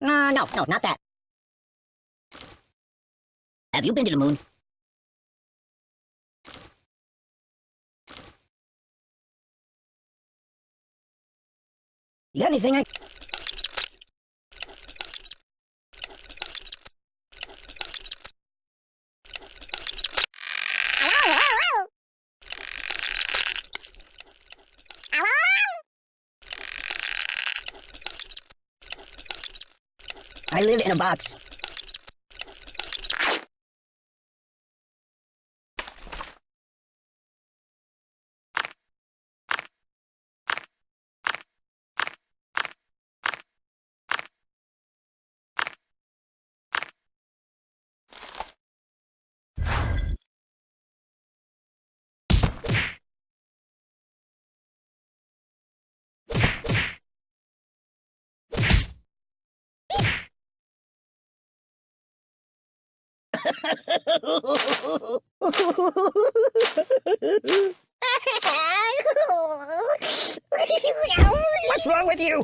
Uh, no, no, not that. Have you been to the moon? You got anything I... I live in a box. What's wrong with you?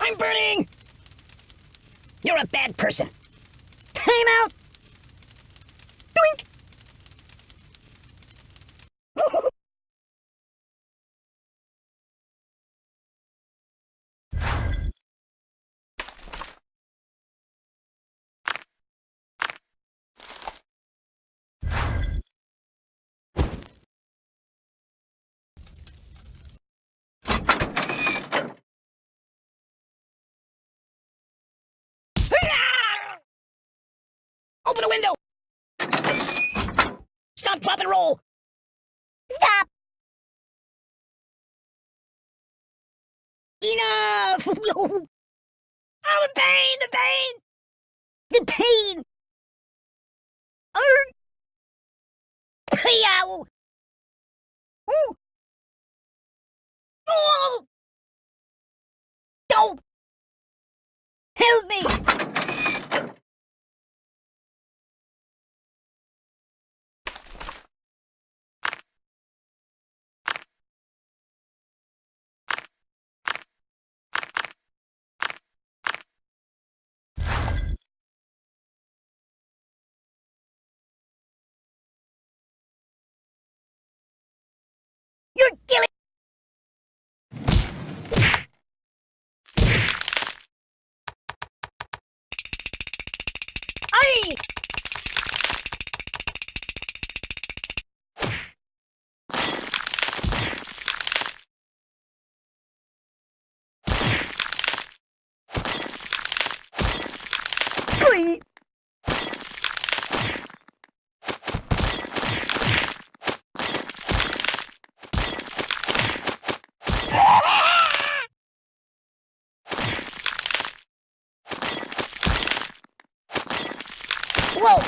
I'm burning! You're a bad person. Time out! Open a window! Stop, drop, and roll! Stop! Enough! oh, the pain, the pain! The pain! Urgh! Yow! Ooh! Oh! Don't! Help me! You're killing Ay! Whoa!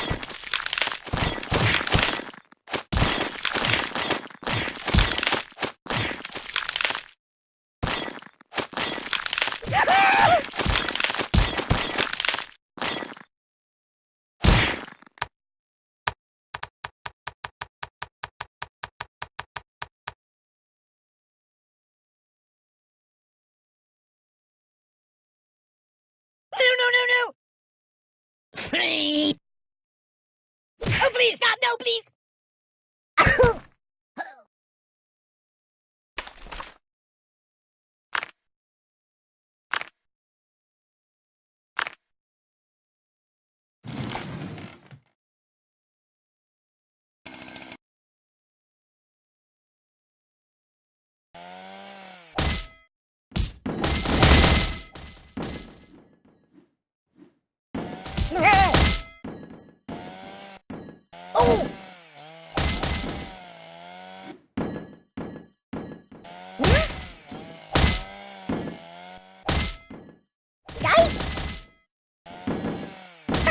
No, no, no, no! Please! Stop! No, please!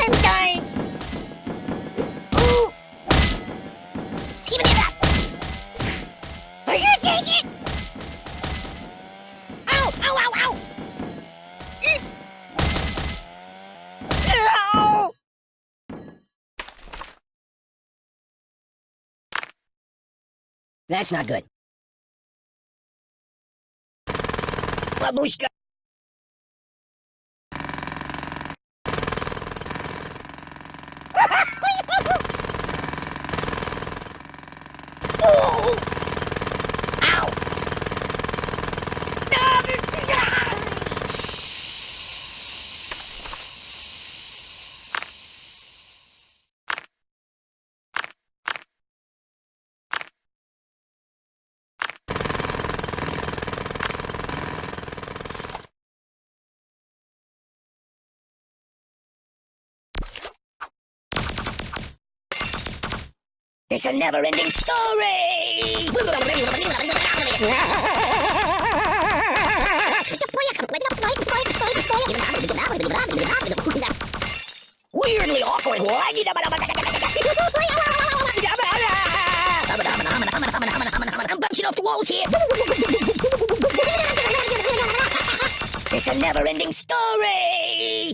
I'm dying! Ooh! Give me that! Are you take it? Ow! Ow! Ow! Ow! Eep! Ow! That's not good. Babushka. oh! Ow! It's a never-ending story! Weirdly awkward. I'm bouncing off the walls here. It's a never-ending story!